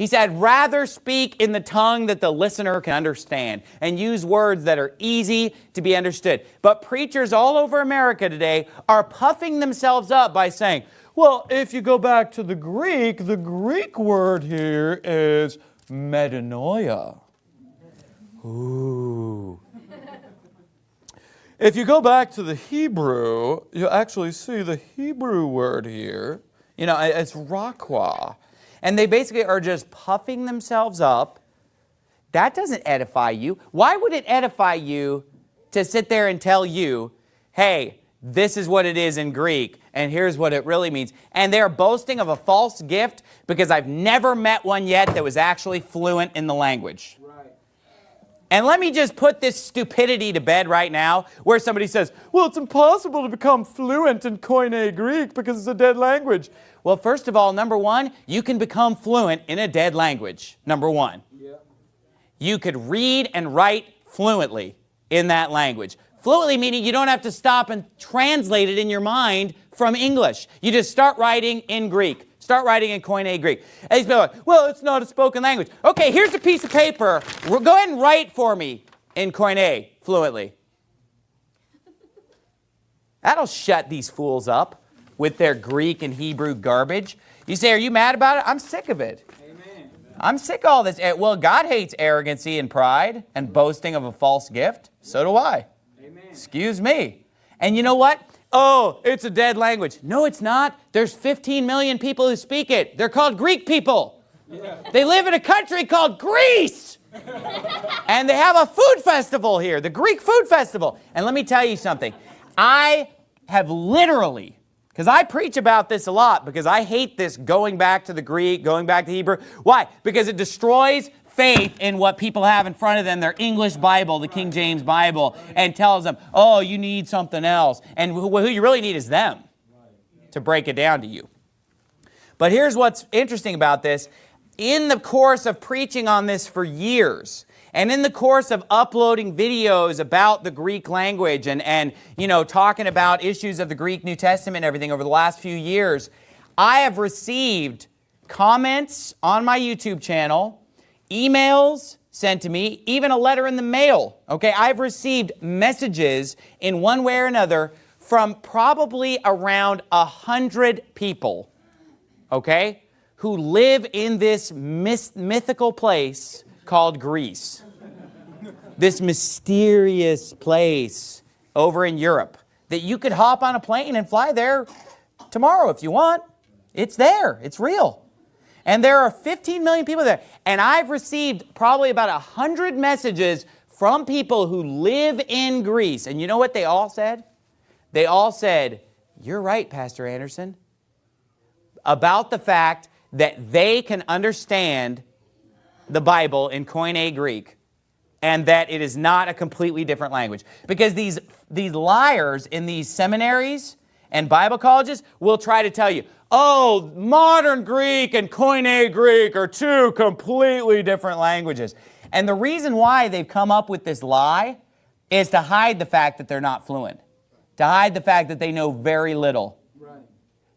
He said, rather speak in the tongue that the listener can understand and use words that are easy to be understood. But preachers all over America today are puffing themselves up by saying, well, if you go back to the Greek, the Greek word here is metanoia. Ooh. if you go back to the Hebrew, you actually see the Hebrew word here. You know, it's. And they basically are just puffing themselves up. That doesn't edify you. Why would it edify you to sit there and tell you, hey, this is what it is in Greek, and here's what it really means. And they're boasting of a false gift because I've never met one yet that was actually fluent in the language. Right. And let me just put this stupidity to bed right now, where somebody says, well, it's impossible to become fluent in Koine Greek because it's a dead language. Well, first of all, number one, you can become fluent in a dead language, number one. Yeah. You could read and write fluently in that language. Fluently meaning you don't have to stop and translate it in your mind from English. You just start writing in Greek. Start writing in Koine Greek. And are like, well, it's not a spoken language. Okay, here's a piece of paper. Go ahead and write for me in Koine fluently. That'll shut these fools up with their Greek and Hebrew garbage. You say, are you mad about it? I'm sick of it. Amen. I'm sick of all this. Eh, well, God hates arrogancy and pride and boasting of a false gift. So do I. Amen. Excuse me. And you know what? Oh, it's a dead language. No, it's not. There's 15 million people who speak it. They're called Greek people. Yeah. They live in a country called Greece. and they have a food festival here, the Greek Food Festival. And let me tell you something. I have literally because I preach about this a lot because I hate this going back to the Greek, going back to Hebrew. Why? Because it destroys faith in what people have in front of them, their English Bible, the King James Bible, and tells them, oh, you need something else. And who, you really need is them to break it down to you. But here's what's interesting about this. In the course of preaching on this for years, and in the course of uploading videos about the Greek language and, and you know, talking about issues of the Greek New Testament and everything over the last few years, I have received comments on my YouTube channel, emails sent to me, even a letter in the mail. Okay, I've received messages in one way or another from probably around a hundred people, okay, who live in this mythical place called Greece. This mysterious place over in Europe that you could hop on a plane and fly there tomorrow if you want. It's there. It's real. And there are 15 million people there. And I've received probably about 100 messages from people who live in Greece. And you know what they all said? They all said, you're right, Pastor Anderson, about the fact that they can understand the Bible in Koine Greek and that it is not a completely different language. Because these, these liars in these seminaries and Bible colleges will try to tell you, oh, modern Greek and Koine Greek are two completely different languages. And the reason why they've come up with this lie is to hide the fact that they're not fluent, to hide the fact that they know very little, right.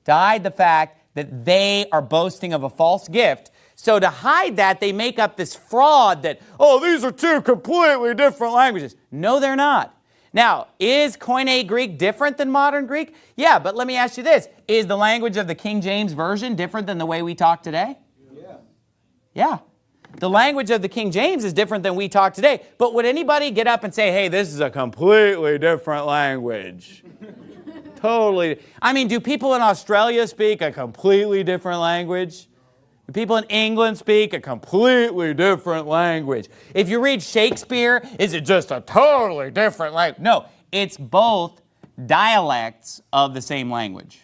to hide the fact that they are boasting of a false gift so to hide that, they make up this fraud that, oh, these are two completely different languages. No, they're not. Now, is Koine Greek different than modern Greek? Yeah, but let me ask you this. Is the language of the King James Version different than the way we talk today? Yeah. Yeah. The language of the King James is different than we talk today. But would anybody get up and say, hey, this is a completely different language? totally. I mean, do people in Australia speak a completely different language? The people in England speak a completely different language. If you read Shakespeare, is it just a totally different language? No, it's both dialects of the same language.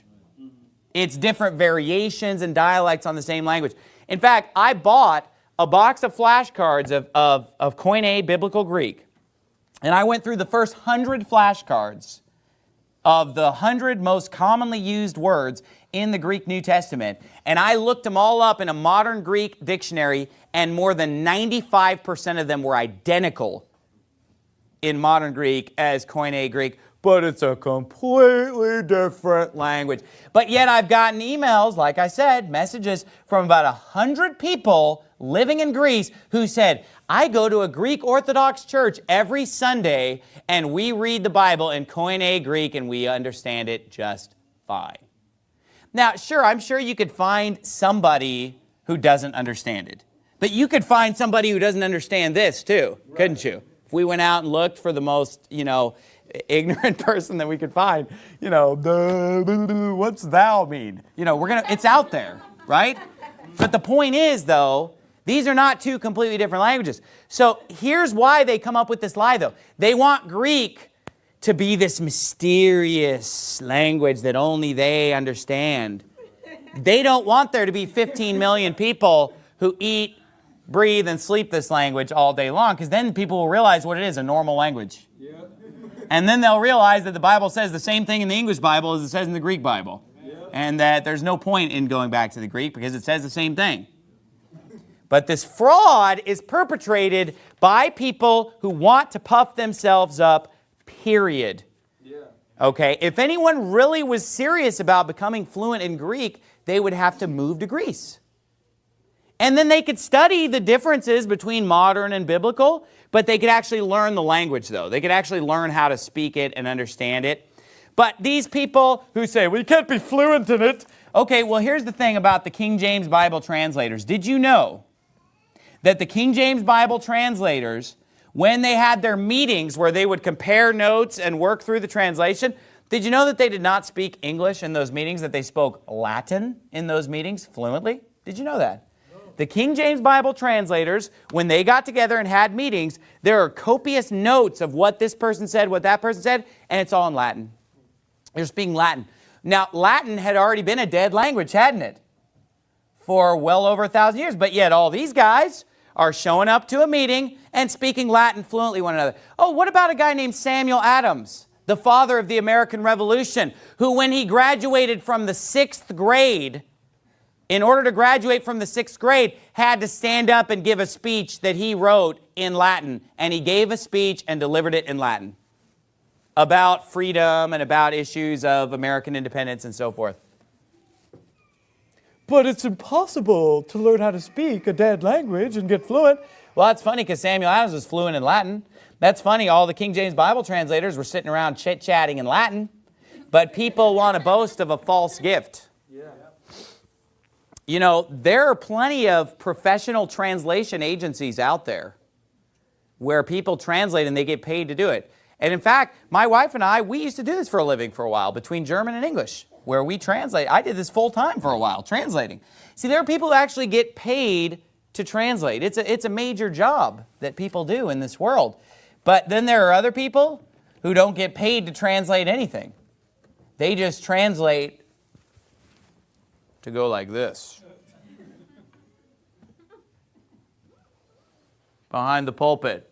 It's different variations and dialects on the same language. In fact, I bought a box of flashcards of, of, of Koine Biblical Greek, and I went through the first hundred flashcards of the hundred most commonly used words in the Greek New Testament, and I looked them all up in a modern Greek dictionary, and more than 95% of them were identical in modern Greek as Koine Greek, but it's a completely different language. But yet I've gotten emails, like I said, messages from about a hundred people living in Greece who said, I go to a Greek Orthodox church every Sunday and we read the Bible in Koine Greek and we understand it just fine. Now, sure, I'm sure you could find somebody who doesn't understand it. But you could find somebody who doesn't understand this too, right. couldn't you? If we went out and looked for the most, you know, ignorant person that we could find, you know, what's thou mean? You know, we're gonna, it's out there, right? But the point is though, these are not two completely different languages. So here's why they come up with this lie though. They want Greek to be this mysterious language that only they understand. They don't want there to be 15 million people who eat, breathe, and sleep this language all day long because then people will realize what it is, a normal language. Yeah. And then they'll realize that the Bible says the same thing in the English Bible as it says in the Greek Bible. Yeah. And that there's no point in going back to the Greek because it says the same thing. But this fraud is perpetrated by people who want to puff themselves up, period. Yeah. Okay, if anyone really was serious about becoming fluent in Greek, they would have to move to Greece. And then they could study the differences between modern and biblical, but they could actually learn the language though. They could actually learn how to speak it and understand it. But these people who say, we can't be fluent in it. Okay, well, here's the thing about the King James Bible translators. Did you know that the King James Bible translators, when they had their meetings where they would compare notes and work through the translation, did you know that they did not speak English in those meetings, that they spoke Latin in those meetings fluently? Did you know that? The King James Bible translators, when they got together and had meetings, there are copious notes of what this person said, what that person said, and it's all in Latin. They're speaking Latin. Now, Latin had already been a dead language, hadn't it? For well over a thousand years, but yet all these guys are showing up to a meeting and speaking Latin fluently one another. Oh, what about a guy named Samuel Adams, the father of the American Revolution, who when he graduated from the sixth grade, in order to graduate from the sixth grade, had to stand up and give a speech that he wrote in Latin. And he gave a speech and delivered it in Latin about freedom and about issues of American independence and so forth. But it's impossible to learn how to speak a dead language and get fluent. Well, that's funny because Samuel Adams was fluent in Latin. That's funny, all the King James Bible translators were sitting around chit-chatting in Latin. But people want to boast of a false gift. You know, there are plenty of professional translation agencies out there where people translate and they get paid to do it. And in fact, my wife and I, we used to do this for a living for a while between German and English, where we translate. I did this full time for a while, translating. See, there are people who actually get paid to translate. It's a, it's a major job that people do in this world. But then there are other people who don't get paid to translate anything. They just translate to go like this. Behind the pulpit.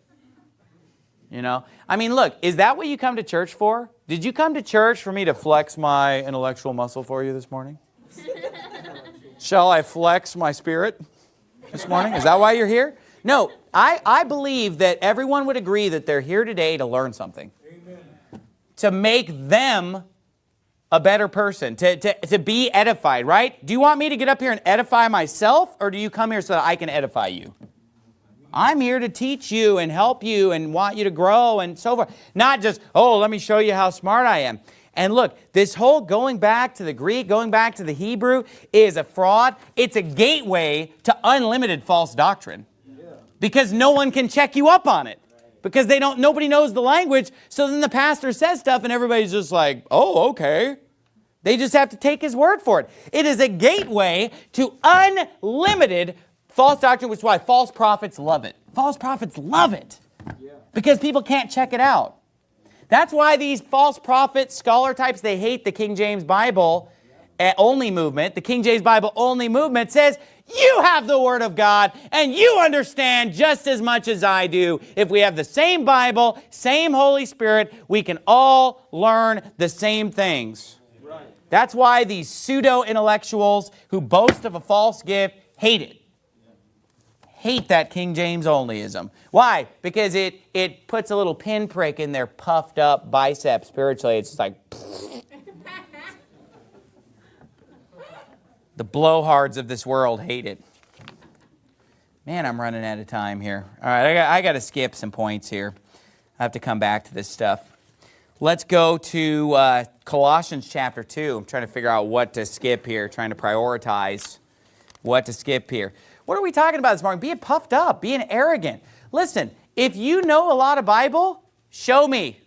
You know? I mean, look, is that what you come to church for? Did you come to church for me to flex my intellectual muscle for you this morning? Shall I flex my spirit this morning? Is that why you're here? No, I, I believe that everyone would agree that they're here today to learn something. Amen. To make them a better person, to, to, to be edified, right? Do you want me to get up here and edify myself, or do you come here so that I can edify you? I'm here to teach you and help you and want you to grow and so forth. Not just, oh, let me show you how smart I am. And look, this whole going back to the Greek, going back to the Hebrew is a fraud. It's a gateway to unlimited false doctrine. Because no one can check you up on it because they don't, nobody knows the language. So then the pastor says stuff and everybody's just like, oh, okay. They just have to take his word for it. It is a gateway to unlimited false doctrine, which is why false prophets love it. False prophets love it because people can't check it out. That's why these false prophet scholar types, they hate the King James Bible eh, only movement. The King James Bible only movement says You have the Word of God, and you understand just as much as I do. If we have the same Bible, same Holy Spirit, we can all learn the same things. Right. That's why these pseudo-intellectuals who boast of a false gift hate it. Hate that King James onlyism. Why? Because it, it puts a little pinprick in their puffed up bicep spiritually. It's just like... The blowhards of this world hate it. Man, I'm running out of time here. All right, I got, I got to skip some points here. I have to come back to this stuff. Let's go to uh, Colossians chapter 2. I'm trying to figure out what to skip here, trying to prioritize what to skip here. What are we talking about this morning? Being puffed up, being arrogant. Listen, if you know a lot of Bible, show me.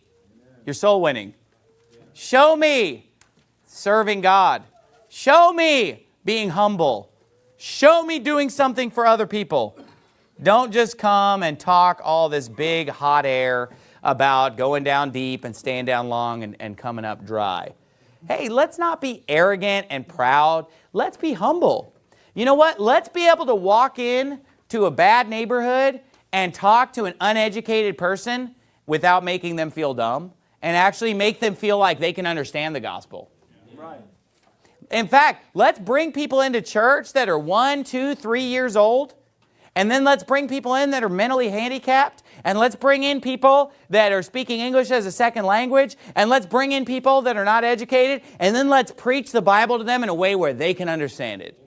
You're soul winning. Show me serving God. Show me being humble. Show me doing something for other people. Don't just come and talk all this big hot air about going down deep and staying down long and, and coming up dry. Hey, let's not be arrogant and proud. Let's be humble. You know what? Let's be able to walk in to a bad neighborhood and talk to an uneducated person without making them feel dumb and actually make them feel like they can understand the gospel. Right. In fact, let's bring people into church that are one, two, three years old. And then let's bring people in that are mentally handicapped. And let's bring in people that are speaking English as a second language. And let's bring in people that are not educated. And then let's preach the Bible to them in a way where they can understand it.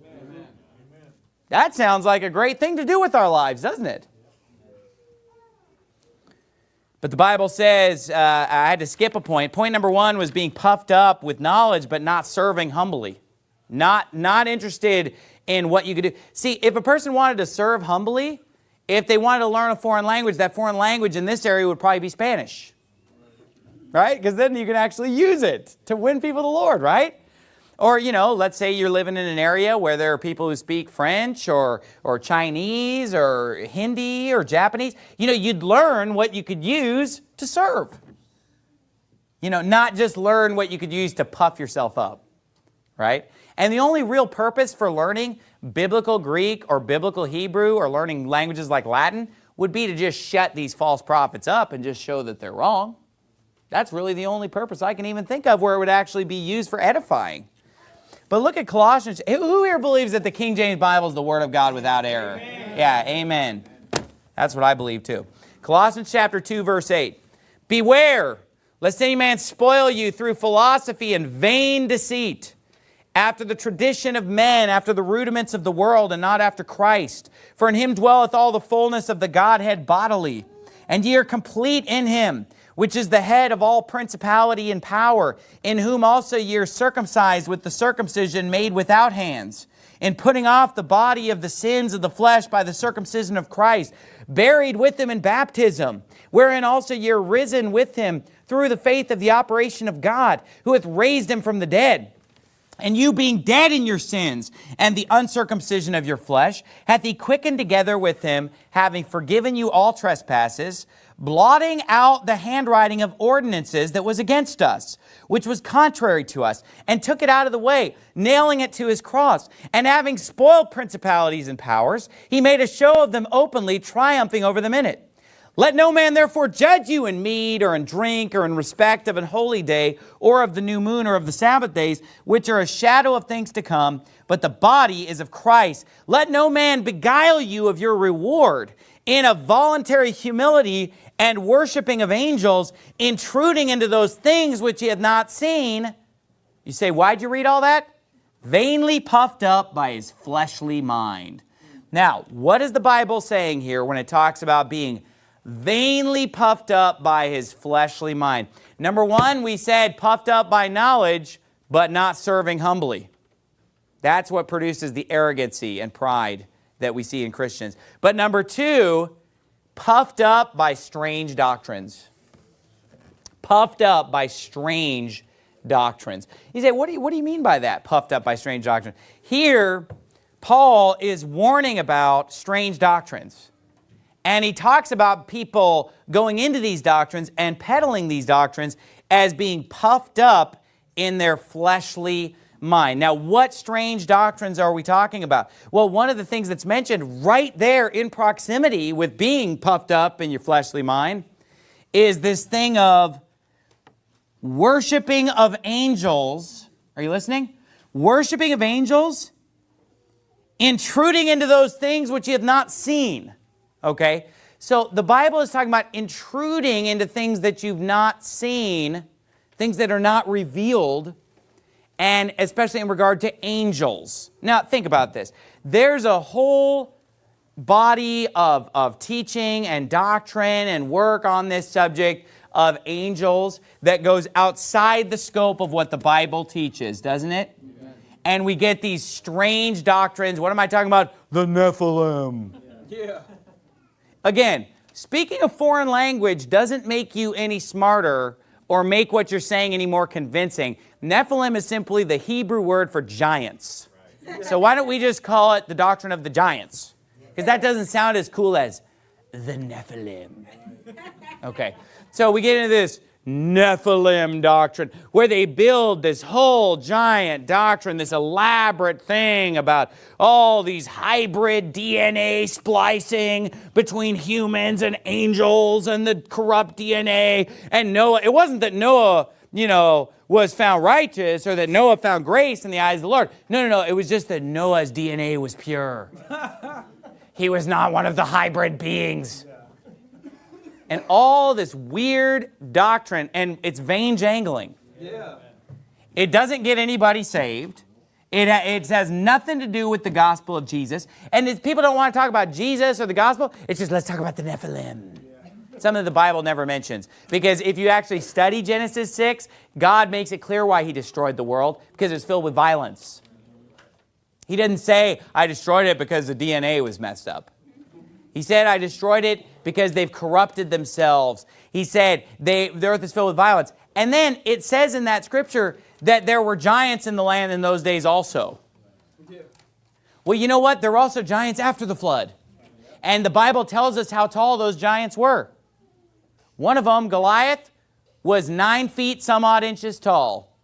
That sounds like a great thing to do with our lives, doesn't it? But the Bible says, uh, I had to skip a point. Point number one was being puffed up with knowledge, but not serving humbly. Not, not interested in what you could do. See, if a person wanted to serve humbly, if they wanted to learn a foreign language, that foreign language in this area would probably be Spanish. Right? Because then you can actually use it to win people to the Lord, right? Or, you know, let's say you're living in an area where there are people who speak French or, or Chinese or Hindi or Japanese. You know, you'd learn what you could use to serve. You know, not just learn what you could use to puff yourself up, right? And the only real purpose for learning biblical Greek or biblical Hebrew or learning languages like Latin would be to just shut these false prophets up and just show that they're wrong. That's really the only purpose I can even think of where it would actually be used for edifying. But look at Colossians. Who here believes that the King James Bible is the Word of God without error? Amen. Yeah, amen. That's what I believe too. Colossians chapter 2, verse 8. Beware, lest any man spoil you through philosophy and vain deceit, after the tradition of men, after the rudiments of the world, and not after Christ. For in him dwelleth all the fullness of the Godhead bodily, and ye are complete in him, which is the head of all principality and power, in whom also ye are circumcised with the circumcision made without hands, in putting off the body of the sins of the flesh by the circumcision of Christ, buried with him in baptism, wherein also ye are risen with him through the faith of the operation of God, who hath raised him from the dead. And you being dead in your sins and the uncircumcision of your flesh, hath he quickened together with him, having forgiven you all trespasses, blotting out the handwriting of ordinances that was against us, which was contrary to us, and took it out of the way, nailing it to his cross. And having spoiled principalities and powers, he made a show of them openly, triumphing over them in it. Let no man therefore judge you in meat or in drink or in respect of an holy day or of the new moon or of the Sabbath days, which are a shadow of things to come, but the body is of Christ. Let no man beguile you of your reward in a voluntary humility and worshiping of angels, intruding into those things which he had not seen. You say, why'd you read all that? Vainly puffed up by his fleshly mind. Now, what is the Bible saying here when it talks about being vainly puffed up by his fleshly mind? Number one, we said puffed up by knowledge, but not serving humbly. That's what produces the arrogancy and pride that we see in Christians. But number two, puffed up by strange doctrines. Puffed up by strange doctrines. You say, what do you, what do you mean by that, puffed up by strange doctrines? Here, Paul is warning about strange doctrines. And he talks about people going into these doctrines and peddling these doctrines as being puffed up in their fleshly mind. Now, what strange doctrines are we talking about? Well, one of the things that's mentioned right there in proximity with being puffed up in your fleshly mind is this thing of worshiping of angels. Are you listening? Worshiping of angels, intruding into those things which you have not seen. Okay? So the Bible is talking about intruding into things that you've not seen, things that are not revealed, and especially in regard to angels. Now, think about this. There's a whole body of, of teaching and doctrine and work on this subject of angels that goes outside the scope of what the Bible teaches, doesn't it? And we get these strange doctrines. What am I talking about? The Nephilim. Yeah. Again, speaking a foreign language doesn't make you any smarter or make what you're saying any more convincing. Nephilim is simply the Hebrew word for giants. So why don't we just call it the doctrine of the giants? Because that doesn't sound as cool as the Nephilim. Okay, so we get into this Nephilim doctrine, where they build this whole giant doctrine, this elaborate thing about all these hybrid DNA splicing between humans and angels and the corrupt DNA. And Noah, it wasn't that Noah, you know, was found righteous or that Noah found grace in the eyes of the Lord. No, no, no. It was just that Noah's DNA was pure. he was not one of the hybrid beings and all this weird doctrine, and it's vain jangling. Yeah. It doesn't get anybody saved. It, it has nothing to do with the gospel of Jesus. And if people don't want to talk about Jesus or the gospel, it's just let's talk about the Nephilim. Yeah. Something the Bible never mentions. Because if you actually study Genesis 6, God makes it clear why he destroyed the world, because it was filled with violence. He didn't say, I destroyed it because the DNA was messed up. He said, I destroyed it because they've corrupted themselves. He said, they, the earth is filled with violence. And then it says in that scripture that there were giants in the land in those days also. Well, you know what? There were also giants after the flood. And the Bible tells us how tall those giants were. One of them, Goliath, was nine feet some odd inches tall.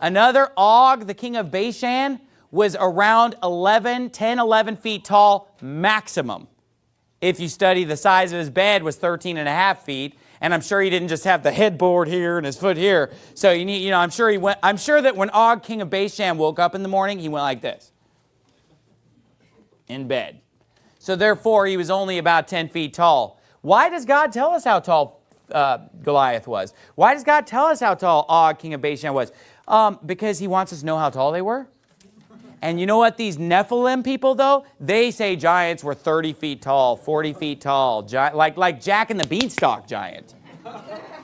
Another, Og, the king of Bashan, was around 11, 10, 11 feet tall maximum if you study the size of his bed was 13 and a half feet and I'm sure he didn't just have the headboard here and his foot here. So you need, you know, I'm sure he went, I'm sure that when Og, king of Bashan, woke up in the morning, he went like this. In bed. So therefore, he was only about 10 feet tall. Why does God tell us how tall uh, Goliath was? Why does God tell us how tall Og, king of Bashan was? Um, because he wants us to know how tall they were. And you know what these Nephilim people, though? They say giants were 30 feet tall, 40 feet tall, like, like Jack and the Beanstalk giant,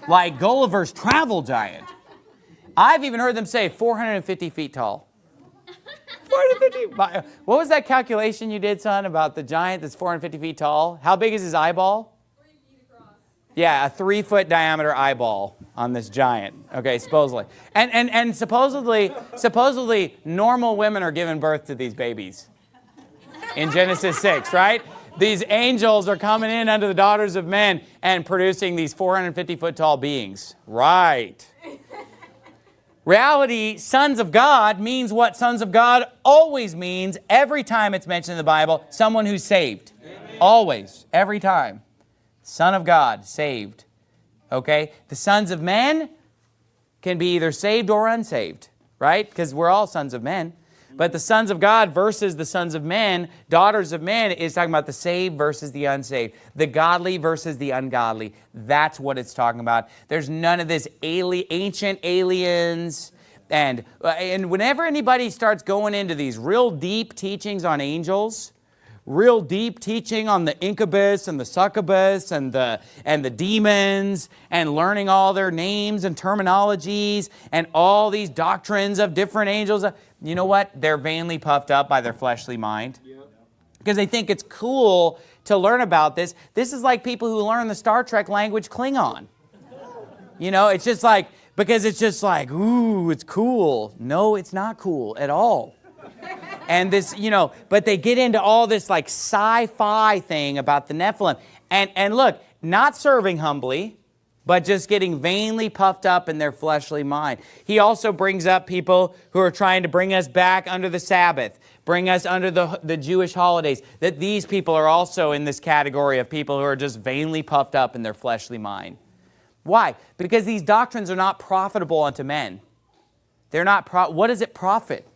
like Gulliver's Travel giant. I've even heard them say 450 feet tall. 450. What was that calculation you did, son, about the giant that's 450 feet tall? How big is his eyeball? Yeah, a three foot diameter eyeball on this giant. Okay, supposedly. And, and, and supposedly, supposedly normal women are giving birth to these babies in Genesis 6, right? These angels are coming in under the daughters of men and producing these 450 foot tall beings. Right. Reality, sons of God, means what sons of God always means every time it's mentioned in the Bible, someone who's saved. Amen. Always, every time. Son of God, saved. Okay? The sons of men can be either saved or unsaved, right? Because we're all sons of men. But the sons of God versus the sons of men, daughters of men, is talking about the saved versus the unsaved. The godly versus the ungodly. That's what it's talking about. There's none of this ali ancient aliens. And, uh, and whenever anybody starts going into these real deep teachings on angels, real deep teaching on the incubus and the succubus and the, and the demons and learning all their names and terminologies and all these doctrines of different angels. You know what? They're vainly puffed up by their fleshly mind because they think it's cool to learn about this. This is like people who learn the Star Trek language Klingon. You know, it's just like, because it's just like, ooh, it's cool. No, it's not cool at all and this, you know, but they get into all this like sci-fi thing about the Nephilim. And, and look, not serving humbly, but just getting vainly puffed up in their fleshly mind. He also brings up people who are trying to bring us back under the Sabbath, bring us under the, the Jewish holidays, that these people are also in this category of people who are just vainly puffed up in their fleshly mind. Why? Because these doctrines are not profitable unto men. They're not, pro what does it profit?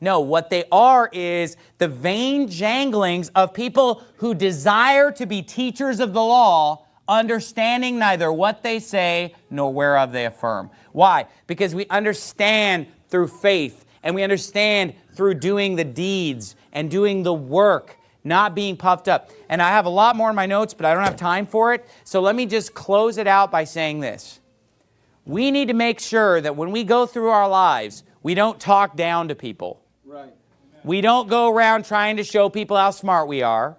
No, what they are is the vain janglings of people who desire to be teachers of the law, understanding neither what they say nor whereof they affirm. Why? Because we understand through faith and we understand through doing the deeds and doing the work, not being puffed up. And I have a lot more in my notes, but I don't have time for it. So let me just close it out by saying this. We need to make sure that when we go through our lives, we don't talk down to people. We don't go around trying to show people how smart we are.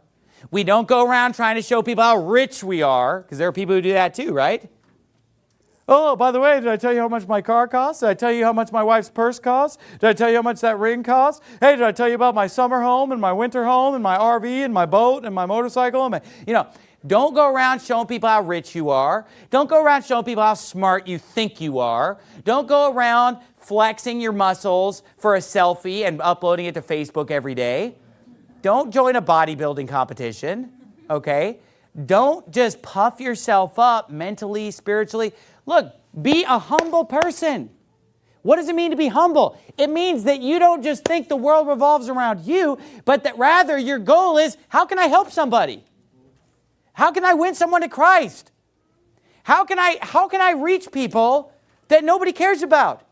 We don't go around trying to show people how rich we are, because there are people who do that too, right? Oh, by the way, did I tell you how much my car costs? Did I tell you how much my wife's purse costs? Did I tell you how much that ring costs? Hey, did I tell you about my summer home and my winter home and my RV and my boat and my motorcycle? And my, you know, don't go around showing people how rich you are. Don't go around showing people how smart you think you are. Don't go around flexing your muscles for a selfie and uploading it to Facebook every day. Don't join a bodybuilding competition, okay? Don't just puff yourself up mentally, spiritually. Look, be a humble person. What does it mean to be humble? It means that you don't just think the world revolves around you, but that rather your goal is, how can I help somebody? How can I win someone to Christ? How can I, how can I reach people that nobody cares about?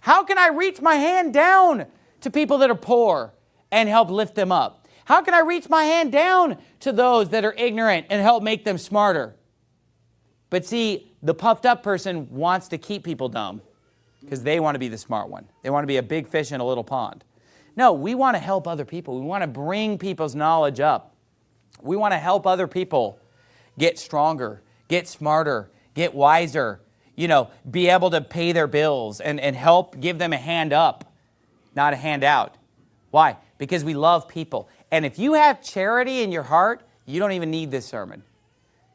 How can I reach my hand down to people that are poor and help lift them up? How can I reach my hand down to those that are ignorant and help make them smarter? But see, the puffed up person wants to keep people dumb because they want to be the smart one. They want to be a big fish in a little pond. No, we want to help other people. We want to bring people's knowledge up. We want to help other people get stronger, get smarter, get wiser, you know, be able to pay their bills and, and help give them a hand up, not a hand out. Why? Because we love people. And if you have charity in your heart, you don't even need this sermon.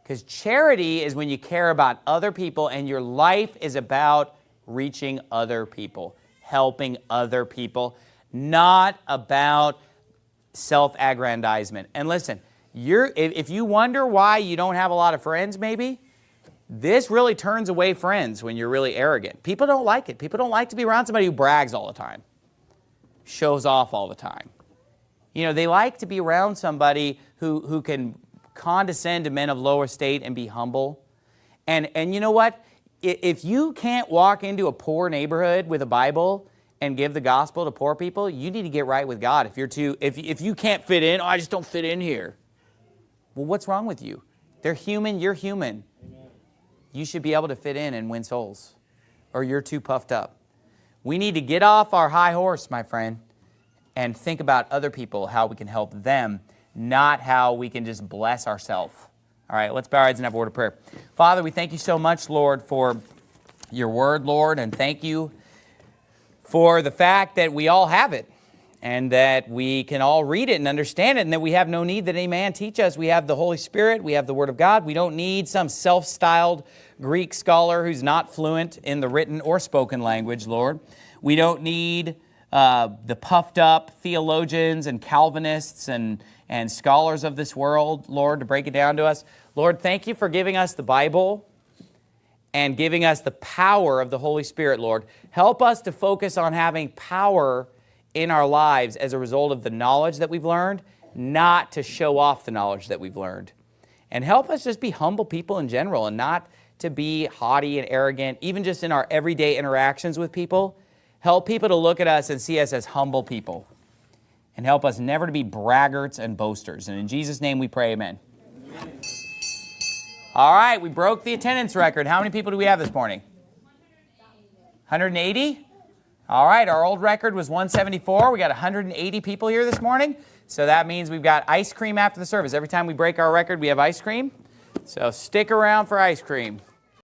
Because charity is when you care about other people and your life is about reaching other people, helping other people, not about self-aggrandizement. And listen, you're, if you wonder why you don't have a lot of friends maybe, this really turns away friends when you're really arrogant. People don't like it. People don't like to be around somebody who brags all the time, shows off all the time. You know, they like to be around somebody who, who can condescend to men of lower estate and be humble. And, and you know what? If you can't walk into a poor neighborhood with a Bible and give the gospel to poor people, you need to get right with God. If you're too, if, if you can't fit in, oh, I just don't fit in here. Well, what's wrong with you? They're human, you're human you should be able to fit in and win souls or you're too puffed up. We need to get off our high horse, my friend, and think about other people, how we can help them, not how we can just bless ourselves. All right, let's bow our heads and have a word of prayer. Father, we thank you so much, Lord, for your word, Lord, and thank you for the fact that we all have it and that we can all read it and understand it and that we have no need that any man teach us. We have the Holy Spirit, we have the Word of God. We don't need some self-styled Greek scholar who's not fluent in the written or spoken language, Lord. We don't need uh, the puffed up theologians and Calvinists and, and scholars of this world, Lord, to break it down to us. Lord, thank you for giving us the Bible and giving us the power of the Holy Spirit, Lord. Help us to focus on having power in our lives as a result of the knowledge that we've learned, not to show off the knowledge that we've learned. And help us just be humble people in general and not to be haughty and arrogant, even just in our everyday interactions with people. Help people to look at us and see us as humble people. And help us never to be braggarts and boasters. And in Jesus' name we pray, amen. All right, we broke the attendance record. How many people do we have this morning? 180? All right, our old record was 174. We got 180 people here this morning. So that means we've got ice cream after the service. Every time we break our record, we have ice cream. So stick around for ice cream.